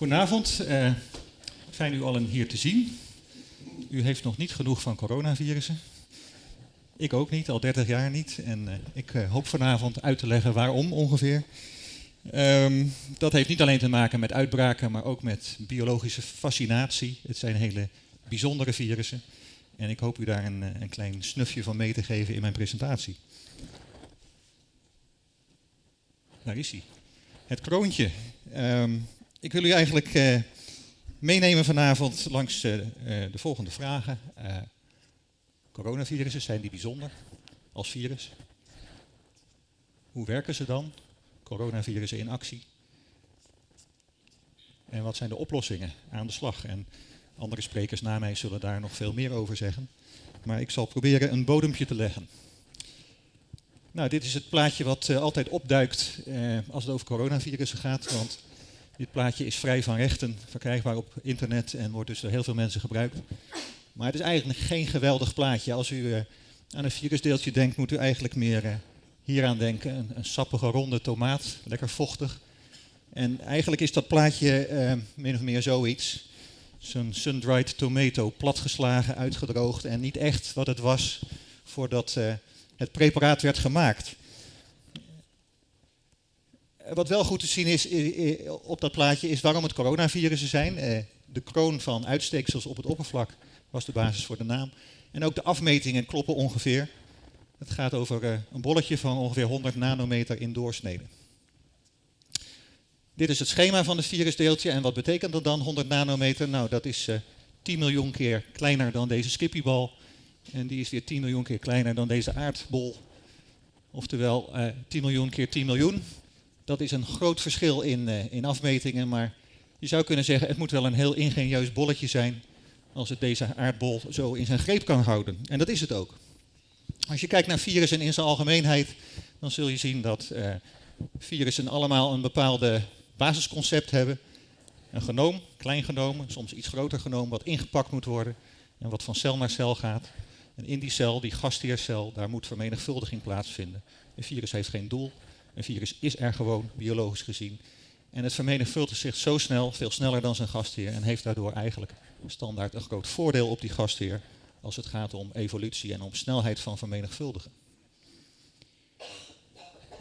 Goedenavond, uh, fijn u allen hier te zien. U heeft nog niet genoeg van coronavirussen. Ik ook niet, al 30 jaar niet. En uh, ik uh, hoop vanavond uit te leggen waarom ongeveer. Um, dat heeft niet alleen te maken met uitbraken, maar ook met biologische fascinatie. Het zijn hele bijzondere virussen. En ik hoop u daar een, een klein snufje van mee te geven in mijn presentatie. Daar is hij. Het kroontje. Um, ik wil u eigenlijk uh, meenemen vanavond langs uh, uh, de volgende vragen. coronavirussen, zijn die bijzonder als virus? Hoe werken ze dan? Coronavirussen in actie. En wat zijn de oplossingen aan de slag? En andere sprekers na mij zullen daar nog veel meer over zeggen. Maar ik zal proberen een bodempje te leggen. Nou, dit is het plaatje wat uh, altijd opduikt uh, als het over coronavirussen gaat. Want dit plaatje is vrij van rechten, verkrijgbaar op internet en wordt dus door heel veel mensen gebruikt. Maar het is eigenlijk geen geweldig plaatje. Als u uh, aan een virusdeeltje denkt, moet u eigenlijk meer hieraan denken. Een, sappige ronde tomaat, lekker vochtig. En eigenlijk is dat plaatje min of meer zoiets. Zo'n sun-dried tomato, platgeslagen, uitgedroogd en niet echt wat het was voordat het preparaat werd gemaakt. Wat wel goed te zien is op dat plaatje is waarom het coronavirussen zijn. Eh, de kroon van uitsteeksels op het oppervlak was de basis voor de naam. En ook de afmetingen kloppen ongeveer. Het gaat over eh, een bolletje van ongeveer 100 nanometer in doorsnede. Dit is het schema van het virusdeeltje. En wat betekent dat dan, 100 nanometer? Nou, dat is 10 eh, miljoen keer kleiner dan deze skippiebal. En die is weer 10 miljoen keer kleiner dan deze aardbol. Oftewel uh, 10 miljoen keer 10 miljoen. Dat is een groot verschil in, uh, in afmetingen, maar je zou kunnen zeggen het moet wel een heel ingenieus bolletje zijn als het deze aardbol zo in zijn greep kan houden. En dat is het ook. Als je kijkt naar virussen in zijn algemeenheid, dan zul je zien dat uh, virussen allemaal een bepaalde basisconcept hebben. Een genoom, klein genoom, soms iets groter genoom, wat ingepakt moet worden en wat van cel naar cel gaat. En in die cel, die gastheercel, daar moet vermenigvuldiging plaatsvinden. Een virus heeft geen doel. Een virus is er gewoon, biologisch gezien. En het vermenigvuldigt zich zo snel, veel sneller dan zijn gastheer. En heeft daardoor eigenlijk standaard een groot voordeel op die gastheer. Als het gaat om evolutie en om snelheid van vermenigvuldigen.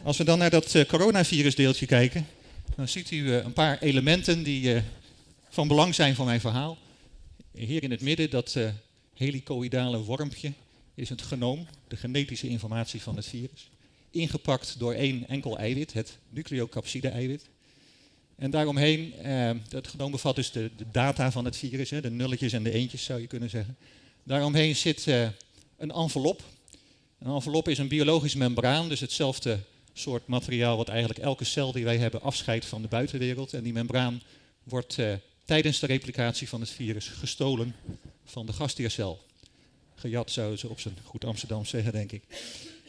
Als we dan naar dat uh, coronavirusdeeltje kijken. Dan ziet u uh, een paar elementen die uh, van belang zijn voor mijn verhaal. Hier in het midden dat helicoïdale wormpje is het genoom, de genetische informatie van het virus. Ingepakt door één enkel eiwit, het nucleocapside-eiwit. En daaromheen, eh, dat genoom bevat dus de, data van het virus, hè, de nulletjes en de eentjes zou je kunnen zeggen. Daaromheen zit eh, een envelop. Een envelop is een biologisch membraan, dus hetzelfde soort materiaal wat eigenlijk elke cel die wij hebben afscheidt van de buitenwereld. En die membraan wordt eh, tijdens de replicatie van het virus gestolen van de gastheercel. Gejat zouden ze op zijn goed Amsterdam zeggen, denk ik.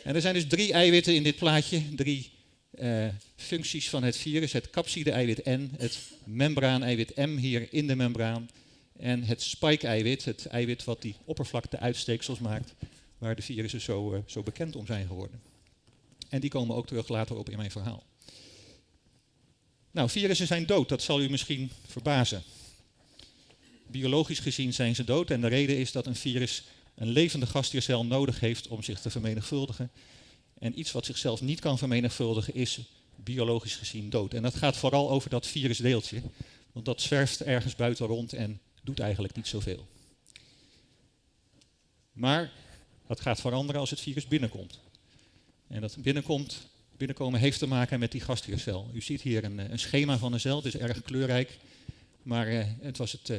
En er zijn dus drie eiwitten in dit plaatje, drie uh, functies van het virus. Het capside-eiwit N, het membraan-eiwit M hier in de membraan en het spike-eiwit, het eiwit wat die oppervlakte-uitsteeksels maakt, waar de virussen zo, uh, zo bekend om zijn geworden. En die komen ook terug later op in mijn verhaal. Nou, virussen zijn dood, dat zal u misschien verbazen. Biologisch gezien zijn ze dood en de reden is dat een virus een levende gastheercel nodig heeft om zich te vermenigvuldigen. En iets wat zichzelf niet kan vermenigvuldigen is biologisch gezien dood. En dat gaat vooral over dat virusdeeltje, want dat zwerft ergens buiten rond en doet eigenlijk niet zoveel. Maar dat gaat veranderen als het virus binnenkomt. En dat binnenkomt, binnenkomen heeft te maken met die gastheercel. U ziet hier een, een schema van een cel, het is erg kleurrijk. Maar uh, het was het, uh,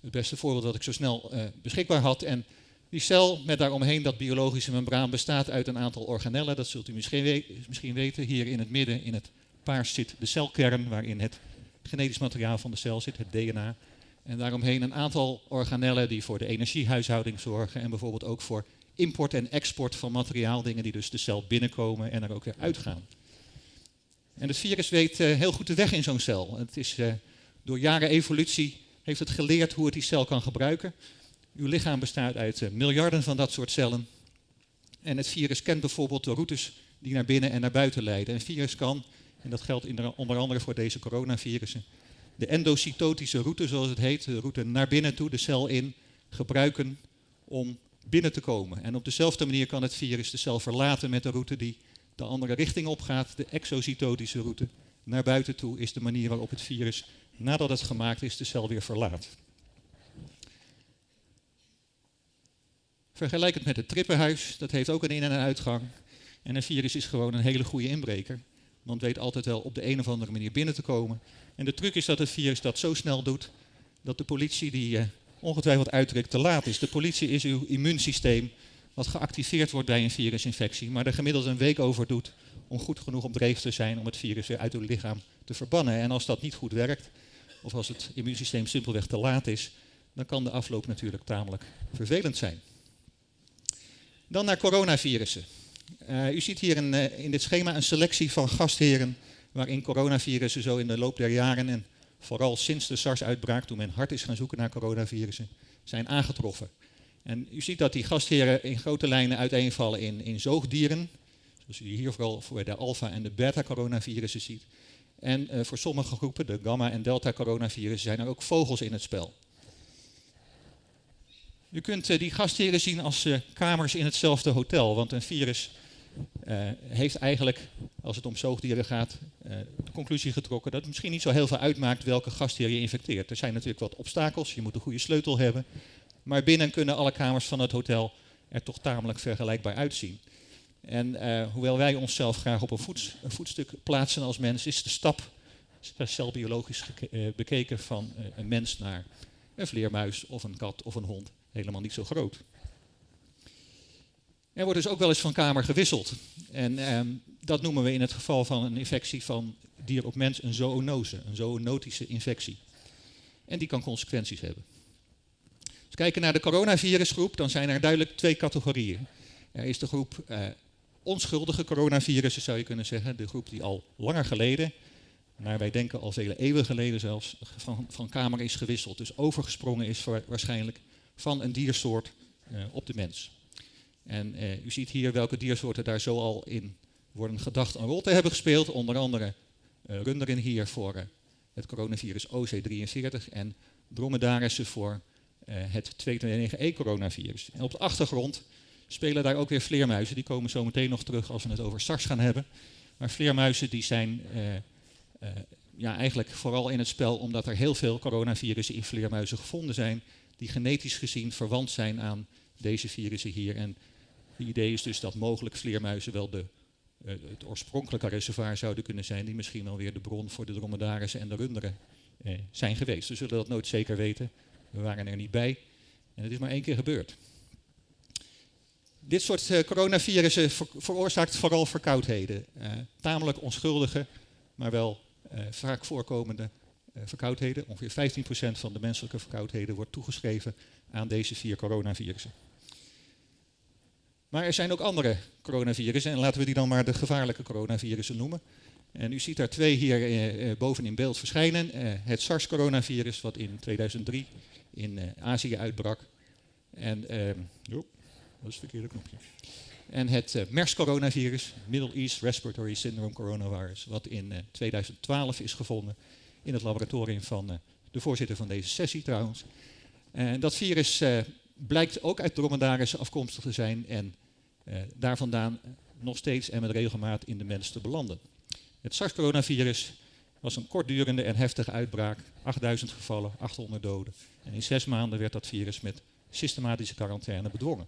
het beste voorbeeld dat ik zo snel beschikbaar had. En die cel met daaromheen dat biologische membraan bestaat uit een aantal organellen. Dat zult u misschien, misschien weten. Hier in het midden, in het paars, zit de celkern waarin het genetisch materiaal van de cel zit, het DNA. En daaromheen een aantal organellen die voor de energiehuishouding zorgen en bijvoorbeeld ook voor import en export van materiaal, dingen die dus de cel binnenkomen en er ook weer uitgaan. En het virus weet uh, heel goed de weg in zo'n cel. Het is uh, door jaren evolutie heeft het geleerd hoe het die cel kan gebruiken. Uw lichaam bestaat uit uh, miljarden van dat soort cellen. En het virus kent bijvoorbeeld de routes die naar binnen en naar buiten leiden. Een virus kan, en dat geldt onder andere voor deze coronavirussen, de endocytotische route, zoals het heet, de route naar binnen toe, de cel in, gebruiken om binnen te komen. En op dezelfde manier kan het virus de cel verlaten met de route die de andere richting opgaat, de exocytotische route. Naar buiten toe is de manier waarop het virus, nadat het gemaakt is, de cel weer verlaat. Vergelijk het met het trippenhuis, dat heeft ook een in- en uitgang. En een virus is gewoon een hele goede inbreker, want weet altijd wel op de een of andere manier binnen te komen. En de truc is dat het virus dat zo snel doet, dat de politie die uh, ongetwijfeld uitdrukt te laat is. De politie is uw immuunsysteem wat geactiveerd wordt bij een virusinfectie, maar er gemiddeld een week over doet om goed genoeg op dreef te zijn om het virus weer uit uw lichaam te verbannen. En als dat niet goed werkt, of als het immuunsysteem simpelweg te laat is, dan kan de afloop natuurlijk tamelijk vervelend zijn. Dan naar coronavirussen. Uh, u ziet hier een, uh, in dit schema een selectie van gastheren waarin coronavirussen zo in de loop der jaren en vooral sinds de SARS-uitbraak, toen men hard is gaan zoeken naar coronavirussen, zijn aangetroffen. En u ziet dat die gastheren in grote lijnen uiteenvallen in, in zoogdieren, zoals u hier vooral voor de alfa- en de beta-coronavirussen ziet. En uh, voor sommige groepen, de gamma- en delta-coronavirussen, zijn er ook vogels in het spel. U kunt uh, die gastheren zien als uh, kamers in hetzelfde hotel, want een virus heeft eigenlijk, als het om zoogdieren gaat, de conclusie getrokken dat het misschien niet zo heel veel uitmaakt welke gastheer je infecteert. Er zijn natuurlijk wat obstakels, je moet een goede sleutel hebben, maar binnen kunnen alle kamers van het hotel er toch tamelijk vergelijkbaar uitzien. En hoewel wij onszelf graag op een, een, voetstuk plaatsen als mens, is de stap, celbiologisch bekeken, van een mens naar een vleermuis of een kat of een hond helemaal niet zo groot. Er wordt dus ook wel eens van kamer gewisseld. En ehm, dat noemen we in het geval van een infectie van dier op mens een zoonose, een zoonotische infectie. En die kan consequenties hebben. Als we kijken naar de coronavirusgroep, dan zijn er duidelijk twee categorieën. Er is de groep uh, onschuldige coronavirussen, zou je kunnen zeggen. De groep die al langer geleden, naar wij denken al vele eeuwen geleden zelfs, van, van kamer is gewisseld. Dus overgesprongen is waarschijnlijk van een diersoort uh, op de mens. En uh, u ziet hier welke diersoorten daar zo al in worden gedacht een rol te hebben gespeeld. Onder andere uh, runderen hier voor het coronavirus OC43 en dromedarissen voor het 229E-coronavirus. En op de achtergrond spelen daar ook weer vleermuizen. Die komen zo meteen nog terug als we het over SARS gaan hebben. Maar vleermuizen die zijn ja, eigenlijk vooral in het spel omdat er heel veel coronavirussen in vleermuizen gevonden zijn. Die genetisch gezien verwant zijn aan deze virussen hier. En het idee is dus dat mogelijk vleermuizen wel de, uh, het oorspronkelijke reservoir zouden kunnen zijn. Die misschien wel weer de bron voor de dromedarissen en de runderen zijn geweest. We zullen dat nooit zeker weten. We waren er niet bij. En het is maar één keer gebeurd. Dit soort uh, coronavirussen ver veroorzaakt vooral verkoudheden. Tamelijk onschuldige, maar wel vaak voorkomende verkoudheden. Ongeveer 15% van de menselijke verkoudheden wordt toegeschreven aan deze vier coronavirussen. Maar er zijn ook andere coronavirussen, en laten we die dan maar de gevaarlijke coronavirussen noemen. En u ziet daar twee hier boven in beeld verschijnen. het SARS-coronavirus, wat in 2003 in Azië uitbrak. En ehm, dat is het. En het uh, MERS-coronavirus, Middle East Respiratory Syndrome coronavirus, wat in uh, 2012 is gevonden in het laboratorium van uh, de voorzitter van deze sessie trouwens. En dat virus blijkt ook uit dromedarissen afkomstig te zijn en daar vandaan nog steeds en met regelmaat in de mens te belanden. Het SARS-coronavirus was een kortdurende en heftige uitbraak, 8000 gevallen, 800 doden. En in zes maanden werd dat virus met systematische quarantaine bedwongen.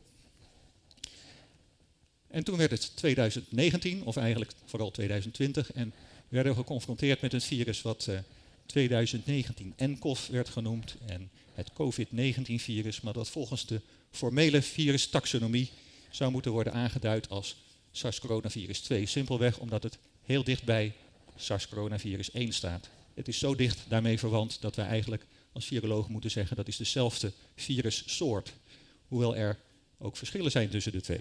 En toen werd het 2019, of eigenlijk vooral 2020, en werden we geconfronteerd met een virus wat 2019 nCoV werd genoemd, en het COVID-19-virus, maar dat volgens de formele virustaxonomie zou moeten worden aangeduid als SARS-coronavirus 2. Simpelweg omdat het heel dicht bij SARS-coronavirus 1 staat. Het is zo dicht daarmee verwant dat wij eigenlijk als virologen moeten zeggen dat is dezelfde virussoort. Hoewel er ook verschillen zijn tussen de twee.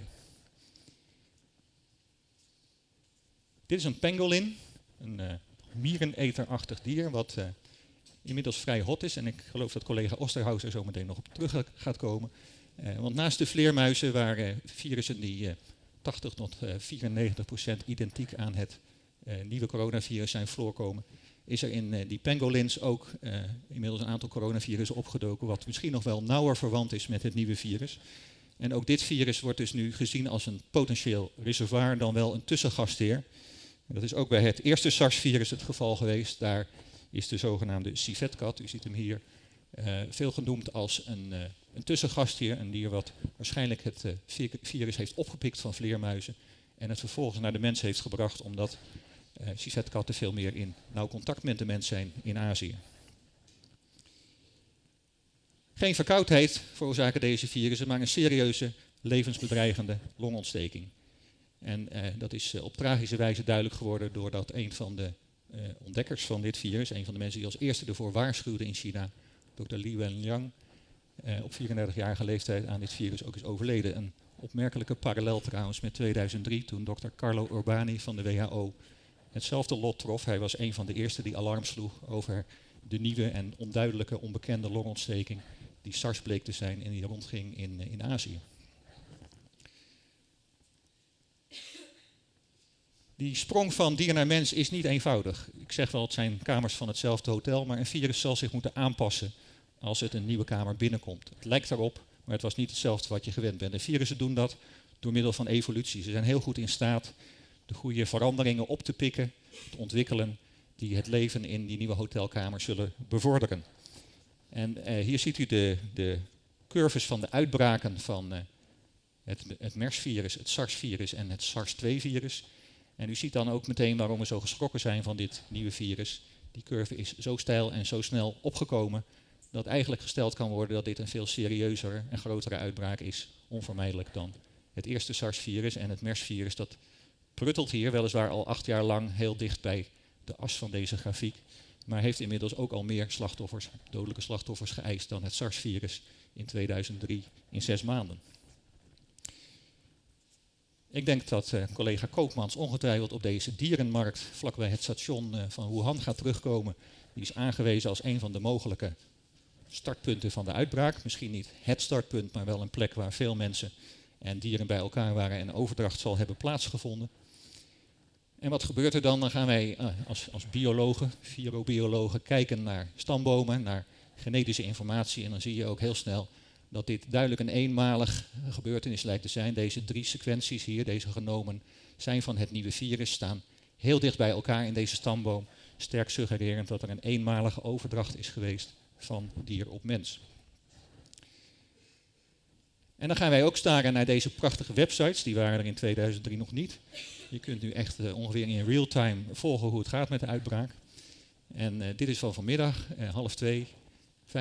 Dit is een pangolin, een uh, miereneterachtig dier wat uh, inmiddels vrij hot is. En ik geloof dat collega Osterhaus er zo meteen nog op terug gaat komen. Uh, want naast de vleermuizen waren virussen die 80 tot 94 procent identiek aan het nieuwe coronavirus zijn voorkomen, is er in die pangolins ook inmiddels een aantal coronavirussen opgedoken, wat misschien nog wel nauwer verwant is met het nieuwe virus. En ook dit virus wordt dus nu gezien als een potentieel reservoir, dan wel een tussengastheer. Dat is ook bij het eerste SARS-virus het geval geweest. Daar is de zogenaamde civetkat, u ziet hem hier, uh, veel genoemd als een, uh, een. Een dier wat waarschijnlijk het uh, virus heeft opgepikt van vleermuizen. En het vervolgens naar de mens heeft gebracht omdat civetkatten veel meer in nauw contact met de mens zijn in Azië. Geen verkoudheid veroorzaken deze virussen, maar een serieuze levensbedreigende longontsteking. En eh, dat is eh, op tragische wijze duidelijk geworden doordat een van de eh, ontdekkers van dit virus, een van de mensen die als eerste ervoor waarschuwde in China, Dr. Li Wenliang, eh, op 34-jarige leeftijd aan dit virus ook is overleden. Een opmerkelijke parallel trouwens met 2003, toen Dr. Carlo Urbani van de WHO hetzelfde lot trof. Hij was een van de eerste die alarm sloeg over de nieuwe en onduidelijke, onbekende longontsteking die SARS bleek te zijn en die rondging in, in Azië. Die sprong van dier naar mens is niet eenvoudig. Ik zeg wel, het zijn kamers van hetzelfde hotel, maar een virus zal zich moeten aanpassen als het een nieuwe kamer binnenkomt. Het lijkt erop, maar het was niet hetzelfde wat je gewend bent. En virussen doen dat door middel van evolutie. Ze zijn heel goed in staat de goede veranderingen op te pikken, te ontwikkelen, die het leven in die nieuwe hotelkamer zullen bevorderen. En eh, hier ziet u de, de curves van de uitbraken van uh, het, het MERS-virus, het SARS-virus en het SARS-2-virus. En u ziet dan ook meteen waarom we zo geschrokken zijn van dit nieuwe virus. Die curve is zo steil en zo snel opgekomen dat eigenlijk gesteld kan worden dat dit een veel serieuzer en grotere uitbraak is, onvermijdelijk dan het eerste SARS-virus en het MERS-virus. Dat pruttelt hier weliswaar al acht jaar lang heel dicht bij de as van deze grafiek maar heeft inmiddels ook al meer slachtoffers, dodelijke slachtoffers geëist dan het SARS-virus in 2003 in zes maanden. Ik denk dat uh, collega Koopmans ongetwijfeld op deze dierenmarkt vlakbij het station uh, van Wuhan gaat terugkomen. Die is aangewezen als een van de mogelijke startpunten van de uitbraak. Misschien niet het startpunt, maar wel een plek waar veel mensen en dieren bij elkaar waren en overdracht zal hebben plaatsgevonden. En wat gebeurt er dan? Dan gaan wij uh, als, als biologen, virobiologen, kijken naar stambomen, naar genetische informatie. En dan zie je ook heel snel dat dit duidelijk een eenmalig gebeurtenis lijkt te zijn. Deze drie sequenties hier, deze genomen, zijn van het nieuwe virus, staan heel dicht bij elkaar in deze stamboom. Sterk suggererend dat er een eenmalige overdracht is geweest van dier op mens. En dan gaan wij ook staren naar deze prachtige websites, die waren er in 2003 nog niet. Je kunt nu echt uh, ongeveer in real time volgen hoe het gaat met de uitbraak. En uh, dit is van vanmiddag, uh, half twee, 75.000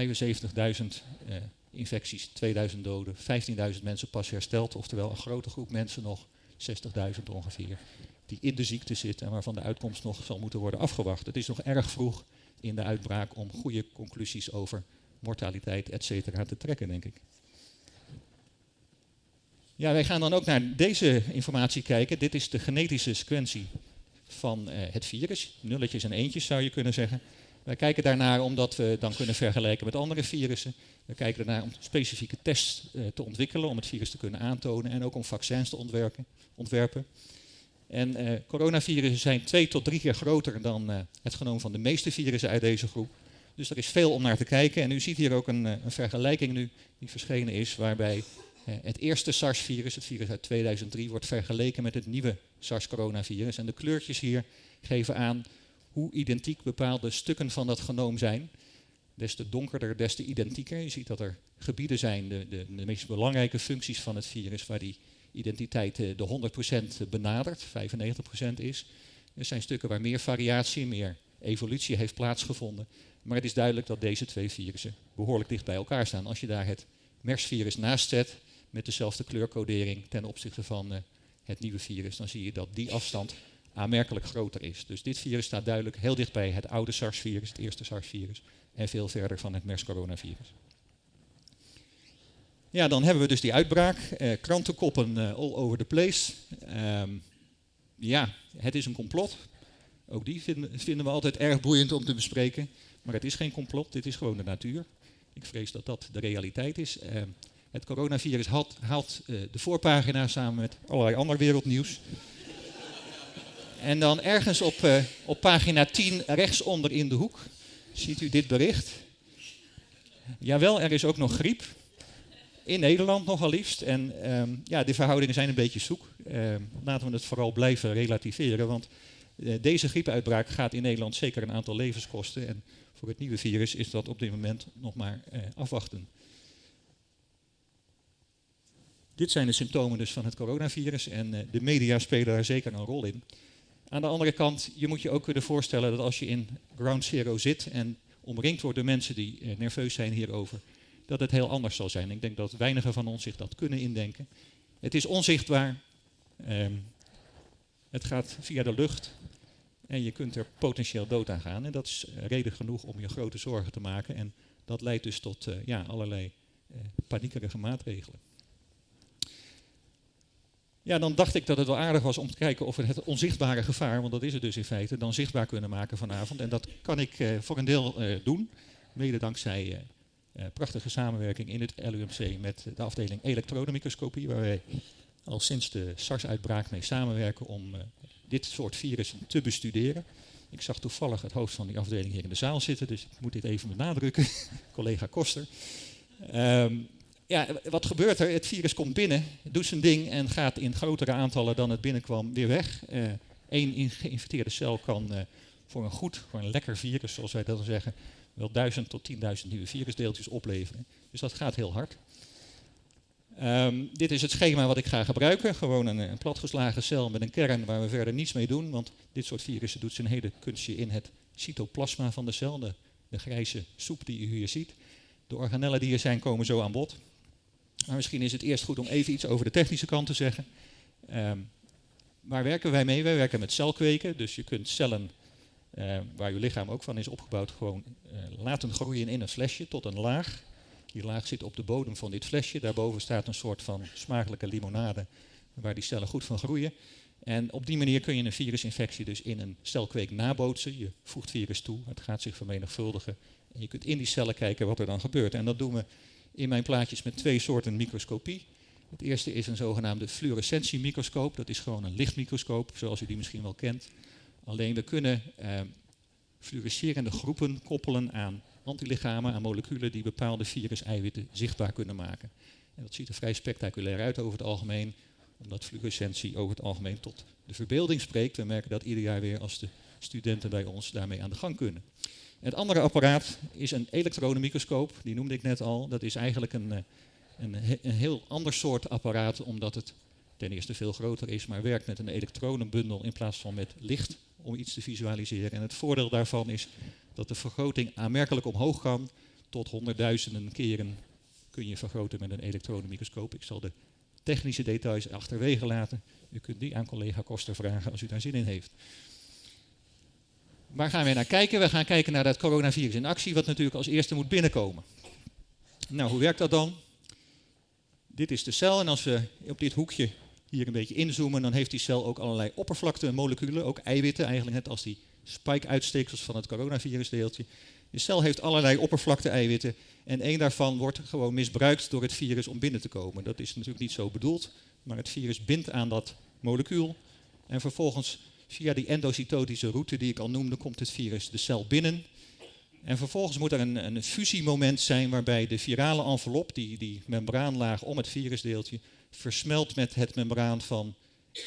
infecties, 2000 doden, 15.000 mensen pas hersteld. Oftewel een grote groep mensen nog, 60.000 ongeveer, die in de ziekte zitten en waarvan de uitkomst nog zal moeten worden afgewacht. Het is nog erg vroeg in de uitbraak om goede conclusies over mortaliteit, et cetera, te trekken, denk ik. Ja, wij gaan dan ook naar deze informatie kijken. Dit is de genetische sequentie van uh, het virus. Nulletjes en eentjes zou je kunnen zeggen. Wij kijken daarnaar omdat we dan kunnen vergelijken met andere virussen. We kijken daarnaar om specifieke tests uh, te ontwikkelen om het virus te kunnen aantonen en ook om vaccins te ontwerpen. ontwerpen. En uh, coronavirussen zijn twee tot drie keer groter dan het genoom van de meeste virussen uit deze groep. Dus er is veel om naar te kijken. En u ziet hier ook een, een vergelijking nu die verschenen is, waarbij eh, het eerste SARS-virus, het virus uit 2003, wordt vergeleken met het nieuwe SARS-coronavirus. En de kleurtjes hier geven aan hoe identiek bepaalde stukken van dat genoom zijn. Des te donkerder, des te identieker. Je ziet dat er gebieden zijn, de, de, de meest belangrijke functies van het virus, waar die identiteit eh, de 100% benadert, 95% is. Er zijn stukken waar meer variatie, meer evolutie heeft plaatsgevonden. Maar het is duidelijk dat deze twee virussen behoorlijk dicht bij elkaar staan. Als je daar het MERS-virus naast zet, met dezelfde kleurcodering ten opzichte van uh, het nieuwe virus, dan zie je dat die afstand aanmerkelijk groter is. Dus dit virus staat duidelijk heel dicht bij het oude SARS-virus, het eerste SARS-virus, en veel verder van het MERS-coronavirus. Ja, dan hebben we dus die uitbraak. Eh, krantenkoppen uh, all over the place. Um, ja, het is een complot. Ook die vinden, vinden, we altijd erg boeiend om te bespreken. Maar het is geen complot, dit is gewoon de natuur. Ik vrees dat dat de realiteit is. Uh, het coronavirus haalt, haalt uh, de voorpagina samen met allerlei ander wereldnieuws. En dan ergens op, uh, op pagina 10 rechtsonder in de hoek ziet u dit bericht. Jawel, er is ook nog griep. In Nederland nogal liefst. En um, ja, de verhoudingen zijn een beetje zoek. Uh, laten we het vooral blijven relativeren. Want uh, deze griepuitbraak gaat in Nederland zeker een aantal levens kosten. En voor het nieuwe virus is dat op dit moment nog maar uh, afwachten. Dit zijn de symptomen dus van het coronavirus en de media spelen daar zeker een rol in. Aan de andere kant, je moet je ook kunnen voorstellen dat als je in ground zero zit en omringd wordt door mensen die uh, nerveus zijn hierover, dat het heel anders zal zijn. Ik denk dat weinigen van ons zich dat kunnen indenken. Het is onzichtbaar, um, het gaat via de lucht en je kunt er potentieel dood aan gaan. En dat is reden genoeg om je grote zorgen te maken en dat leidt dus tot uh, ja, allerlei paniekerige maatregelen. Ja, dan dacht ik dat het wel aardig was om te kijken of we het onzichtbare gevaar, want dat is het dus in feite, dan zichtbaar kunnen maken vanavond. En dat kan ik uh, voor een deel uh, doen, mede dankzij uh, prachtige samenwerking in het LUMC met de afdeling elektronenmicroscopie, waar wij al sinds de SARS-uitbraak mee samenwerken om dit soort virussen te bestuderen. Ik zag toevallig het hoofd van die afdeling hier in de zaal zitten, dus ik moet dit even benadrukken, collega Koster. Um, ja, wat gebeurt er? Het virus komt binnen, doet zijn ding en gaat in grotere aantallen dan het binnenkwam weer weg. Eén uh, geïnfecteerde cel kan uh, voor een goed, voor een lekker virus, zoals wij dat zeggen, wel 1000 tot 10.000 nieuwe virusdeeltjes opleveren. Dus dat gaat heel hard. Um, dit is het schema wat ik ga gebruiken. Gewoon een, een, platgeslagen cel met een kern waar we verder niets mee doen. Want dit soort virussen doet zijn hele kunstje in het cytoplasma van de cel. De, de grijze soep die u hier ziet. De organellen die er zijn komen zo aan bod. Maar misschien is het eerst goed om even iets over de technische kant te zeggen. Um, waar werken wij mee? Wij werken met celkweken. Dus je kunt cellen, uh, waar je lichaam ook van is opgebouwd, gewoon uh, laten groeien in een flesje tot een laag. Die laag zit op de bodem van dit flesje. Daarboven staat een soort van smakelijke limonade waar die cellen goed van groeien. En op die manier kun je een virusinfectie dus in een celkweek nabootsen. Je voegt virus toe, het gaat zich vermenigvuldigen. En je kunt in die cellen kijken wat er dan gebeurt. En dat doen we in mijn plaatjes met twee soorten microscopie. Het eerste is een zogenaamde fluorescentiemicroscoop. Dat is gewoon een lichtmicroscoop, zoals u die misschien wel kent. Alleen we kunnen eh, fluorescerende groepen koppelen aan antilichamen, aan moleculen die bepaalde virus-eiwitten zichtbaar kunnen maken. En dat ziet er vrij spectaculair uit over het algemeen, omdat fluorescentie over het algemeen tot de verbeelding spreekt. We merken dat ieder jaar weer als de studenten bij ons daarmee aan de gang kunnen. Het andere apparaat is een elektronenmicroscoop, die noemde ik net al. Dat is eigenlijk een, eh, een, een, heel ander soort apparaat, omdat het ten eerste veel groter is, maar werkt met een elektronenbundel in plaats van met licht om iets te visualiseren. En het voordeel daarvan is dat de vergroting aanmerkelijk omhoog kan. Tot honderdduizenden keren kun je vergroten met een elektronenmicroscoop. Ik zal de technische details achterwege laten. U kunt die aan collega Koster vragen als u daar zin in heeft. Waar gaan we naar kijken? We gaan kijken naar dat coronavirus in actie, wat natuurlijk als eerste moet binnenkomen. Nou, hoe werkt dat dan? Dit is de cel en als we op dit hoekje hier een beetje inzoomen, dan heeft die cel ook allerlei oppervlaktemoleculen, ook eiwitten, eigenlijk net als die spike-uitsteeksels van het coronavirusdeeltje. De cel heeft allerlei oppervlakte-eiwitten en één daarvan wordt gewoon misbruikt door het virus om binnen te komen. Dat is natuurlijk niet zo bedoeld, maar het virus bindt aan dat molecuul en vervolgens Via die endocytotische route die ik al noemde, komt het virus de cel binnen. En vervolgens moet er een, een fusiemoment zijn waarbij de virale envelop, die, die membraanlaag om het virusdeeltje, versmelt met het membraan van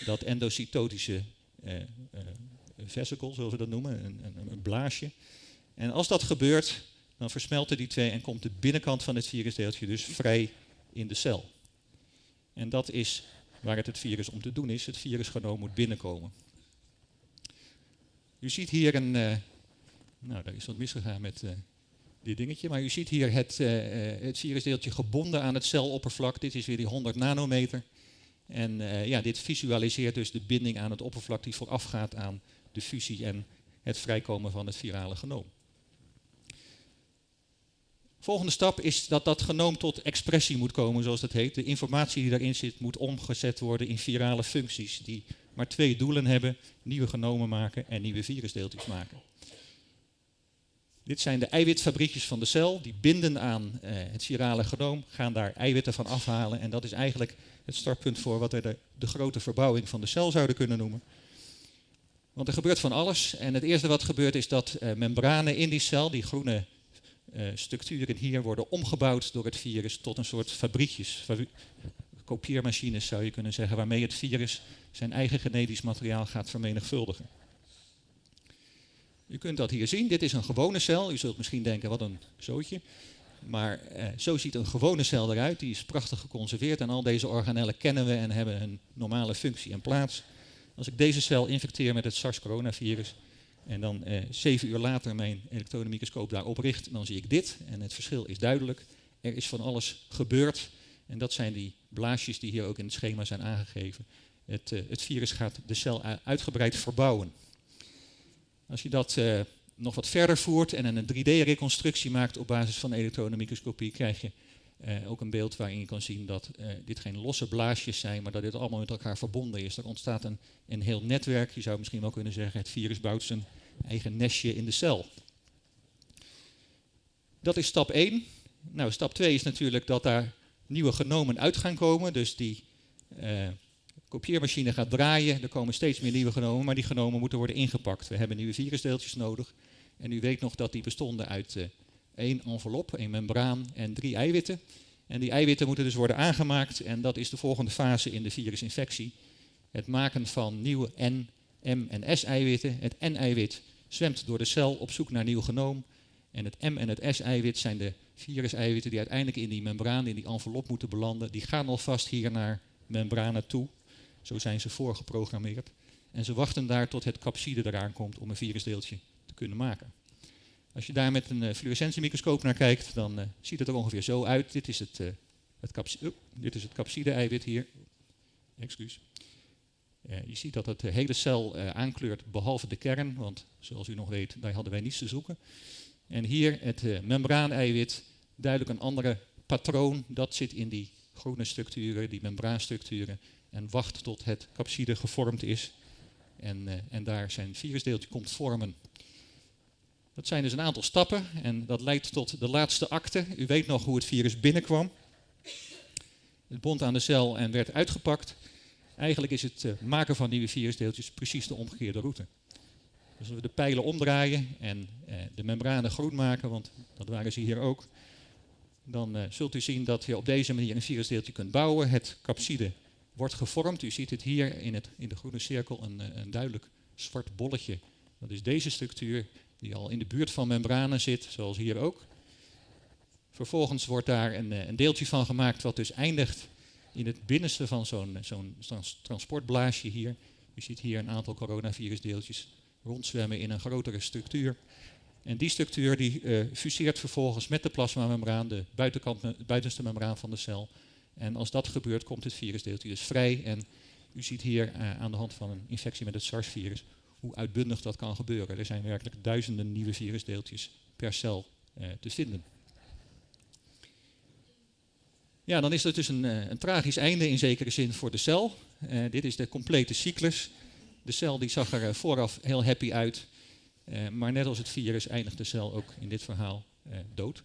dat endocytotische eh, eh, vesicle, zoals we dat noemen, een, een, een, blaasje. En als dat gebeurt, dan versmelten die twee en komt de binnenkant van het virusdeeltje dus vrij in de cel. En dat is waar het het virus om te doen is. Het virusgenoom moet binnenkomen. U ziet hier een, uh, nou daar is wat misgegaan met uh, dit dingetje, maar u ziet hier het, uh, het virusdeeltje gebonden aan het celoppervlak. Dit is weer die 100 nanometer. En ja, dit visualiseert dus de binding aan het oppervlak die voorafgaat aan de fusie en het vrijkomen van het virale genoom. Volgende stap is dat dat genoom tot expressie moet komen, zoals dat heet. De informatie die daarin zit moet omgezet worden in virale functies die maar twee doelen hebben: nieuwe genomen maken en nieuwe virusdeeltjes maken. Dit zijn de eiwitfabriekjes van de cel, die binden aan eh, het virale genoom, gaan daar eiwitten van afhalen en dat is eigenlijk het startpunt voor wat we de, de grote verbouwing van de cel zouden kunnen noemen. Want er gebeurt van alles. En het eerste wat gebeurt is dat uh, membranen in die cel, die groene uh, structuren hier, worden omgebouwd door het virus tot een soort fabriekjes, kopieermachines zou je kunnen zeggen, waarmee het virus zijn eigen genetisch materiaal gaat vermenigvuldigen. U kunt dat hier zien. Dit is een gewone cel. U zult misschien denken, wat een zootje. Maar eh, zo ziet een gewone cel eruit. Die is prachtig geconserveerd en al deze organellen kennen we en hebben een normale functie en plaats. Als ik deze cel infecteer met het SARS-coronavirus en dan eh, zeven uur later mijn elektronenmicroscoop daarop richt, dan zie ik dit. En het verschil is duidelijk. Er is van alles gebeurd. En dat zijn die blaasjes die hier ook in het schema zijn aangegeven. Het, uh, het virus gaat de cel uitgebreid verbouwen. Als je dat uh, nog wat verder voert en een 3D-reconstructie maakt op basis van elektronenmicroscopie, krijg je uh, ook een beeld waarin je kan zien dat dit geen losse blaasjes zijn, maar dat dit allemaal met elkaar verbonden is. Er ontstaat een, een heel netwerk, je zou misschien wel kunnen zeggen, het virus bouwt zijn eigen nestje in de cel. Dat is stap 1. Nou, stap 2 is natuurlijk dat daar nieuwe genomen uit gaan komen, dus die uh, kopieermachine gaat draaien, er komen steeds meer nieuwe genomen, maar die genomen moeten worden ingepakt. We hebben nieuwe virusdeeltjes nodig. En u weet nog dat die bestonden uit uh, één envelop, één membraan en drie eiwitten. En die eiwitten moeten dus worden aangemaakt en dat is de volgende fase in de virusinfectie. Het maken van nieuwe N, M en S-eiwitten. Het N-eiwit zwemt door de cel op zoek naar nieuw genoom. En het M en het S-eiwit zijn de viruseiwitten die uiteindelijk in die membraan, in die envelop moeten belanden. Die gaan alvast hier naar membranen toe. Zo zijn ze voorgeprogrammeerd. En ze wachten daar tot het capside eraan komt om een virusdeeltje te kunnen maken. Als je daar met een uh, fluorescentiemicroscoop naar kijkt, dan uh, ziet het er ongeveer zo uit. Dit is het, uh, het, dit is het capside-eiwit hier. Excuus. je ziet dat het de hele cel aankleurt, behalve de kern, want zoals u nog weet, daar hadden wij niets te zoeken. En hier het membraaneiwit, duidelijk een andere patroon, dat zit in die groene structuren, die membraanstructuren en wacht tot het capside gevormd is en, uh, en daar zijn virusdeeltje komt vormen. Dat zijn dus een aantal stappen en dat leidt tot de laatste akte. U weet nog hoe het virus binnenkwam. Het bond aan de cel en werd uitgepakt. Eigenlijk is het uh, maken van nieuwe virusdeeltjes precies de omgekeerde route. Dus we de pijlen omdraaien en uh, de membranen groen maken, want dat waren ze hier ook, dan uh, zult u zien dat je op deze manier een virusdeeltje kunt bouwen. Het capside wordt gevormd. U ziet het hier in, het, in de groene cirkel, een, eh, een duidelijk zwart bolletje. Dat is deze structuur die al in de buurt van membranen zit, zoals hier ook. Vervolgens wordt daar een, eh, een deeltje van gemaakt wat dus eindigt in het binnenste van zo'n transportblaasje hier. U ziet hier een aantal coronavirusdeeltjes rondzwemmen in een grotere structuur. En die structuur die uh, fuseert vervolgens met de plasmamembraan, de buitenkant, buitenste membraan van de cel. En als dat gebeurt, komt het virusdeeltje dus vrij. En u ziet hier uh, aan de hand van een infectie met het SARS-virus hoe uitbundig dat kan gebeuren. Er zijn werkelijk duizenden nieuwe virusdeeltjes per cel uh, te vinden. Ja, dan is dat dus een, een, tragisch einde in zekere zin voor de cel. dit is de complete cyclus. De cel die zag er vooraf heel happy uit. maar net als het virus eindigt de cel ook in dit verhaal dood.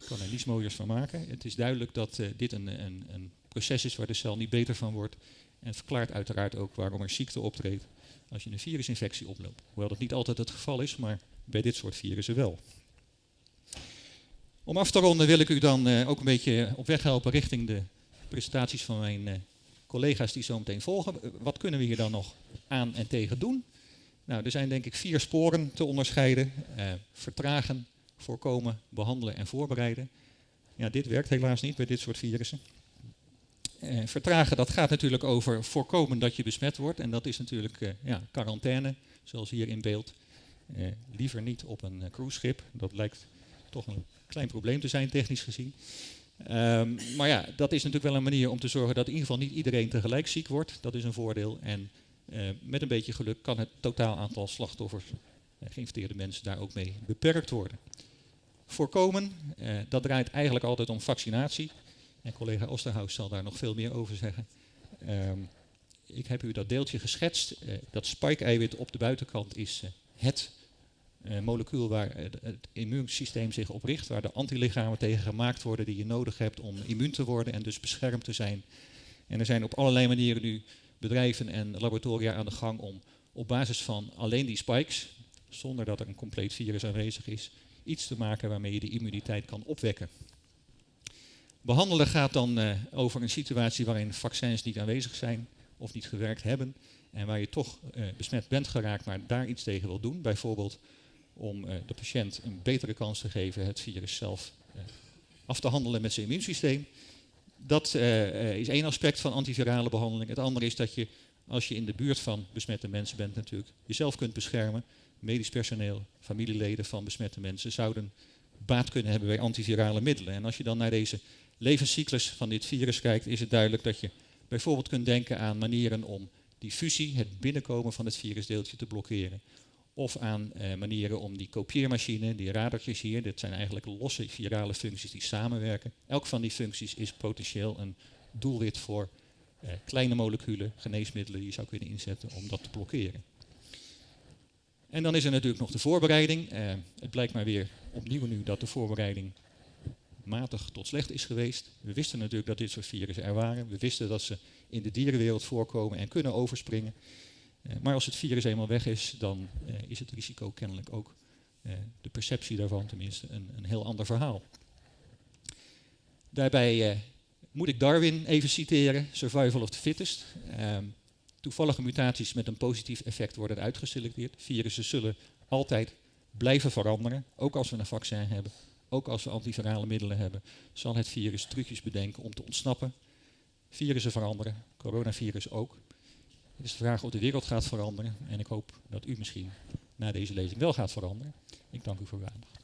Ik kan er niets mooiers van maken. Het is duidelijk dat dit een, een, een, proces is waar de cel niet beter van wordt. En verklaart uiteraard ook waarom er ziekte optreedt als je een virusinfectie oploopt. Hoewel dat niet altijd het geval is, maar bij dit soort virussen wel. Om af te ronden wil ik u dan ook een beetje op weg helpen richting de presentaties van mijn uh, collega's die zo meteen volgen. Wat kunnen we hier dan nog aan en tegen doen? Nou, er zijn denk ik vier sporen te onderscheiden. vertragen, voorkomen, behandelen en voorbereiden. Ja, dit werkt helaas niet bij dit soort virussen. Eh, vertragen, dat gaat natuurlijk over voorkomen dat je besmet wordt. En dat is natuurlijk eh, ja, quarantaine, zoals hier in beeld. Eh, liever niet op een cruiseschip. Dat lijkt toch een klein probleem te zijn, technisch gezien. Um, maar ja, dat is natuurlijk wel een manier om te zorgen dat in ieder geval niet iedereen tegelijk ziek wordt. Dat is een voordeel. En uh, met een beetje geluk kan het totaal aantal slachtoffers, uh, geïnfecteerde mensen, daar ook mee beperkt worden voorkomen. Uh, dat draait eigenlijk altijd om vaccinatie. En collega Osterhaus zal daar nog veel meer over zeggen. Um, ik heb u dat deeltje geschetst. Dat spike-eiwit op de buitenkant is uh, molecuul waar het immuunsysteem zich op richt, waar de antilichamen tegen gemaakt worden die je nodig hebt om immuun te worden en dus beschermd te zijn. En er zijn op allerlei manieren nu bedrijven en laboratoria aan de gang om op basis van alleen die spikes, zonder dat er een compleet virus aanwezig is, iets te maken waarmee je de immuniteit kan opwekken. Behandelen gaat dan uh, over een situatie waarin vaccins niet aanwezig zijn of niet gewerkt hebben en waar je toch uh, besmet bent geraakt, maar daar iets tegen wil doen. Bijvoorbeeld om uh, de patiënt een betere kans te geven het virus zelf af te handelen met zijn immuunsysteem. Dat is één aspect van antivirale behandeling. Het andere is dat je, als je in de buurt van besmette mensen bent natuurlijk, jezelf kunt beschermen. Medisch personeel, familieleden van besmette mensen zouden baat kunnen hebben bij antivirale middelen. En als je dan naar deze levenscyclus van dit virus kijkt, is het duidelijk dat je bijvoorbeeld kunt denken aan manieren om die fusie, het binnenkomen van het virusdeeltje te blokkeren. Of aan eh, manieren om die kopieermachine, die radertjes hier, dit zijn eigenlijk losse virale functies die samenwerken. Elk van die functies is potentieel een doelwit voor eh, kleine moleculen, geneesmiddelen die je zou kunnen inzetten om dat te blokkeren. En dan is er natuurlijk nog de voorbereiding. Eh, het blijkt maar weer opnieuw nu dat de voorbereiding matig tot slecht is geweest. We wisten natuurlijk dat dit soort virussen er waren. We wisten dat ze in de dierenwereld voorkomen en kunnen overspringen. Uh, maar als het virus eenmaal weg is, dan uh, is het risico kennelijk ook, uh, de perceptie daarvan tenminste, een, een, heel ander verhaal. Daarbij moet ik Darwin even citeren, survival of the fittest. Ehm, toevallige mutaties met een positief effect worden uitgeselecteerd. Virussen zullen altijd blijven veranderen, ook als we een vaccin hebben ook als we antivirale middelen hebben, zal het virus trucjes bedenken om te ontsnappen. Virussen veranderen, coronavirus ook. Het is de vraag of de wereld gaat veranderen en ik hoop dat u misschien na deze lezing wel gaat veranderen. Ik dank u voor uw aandacht.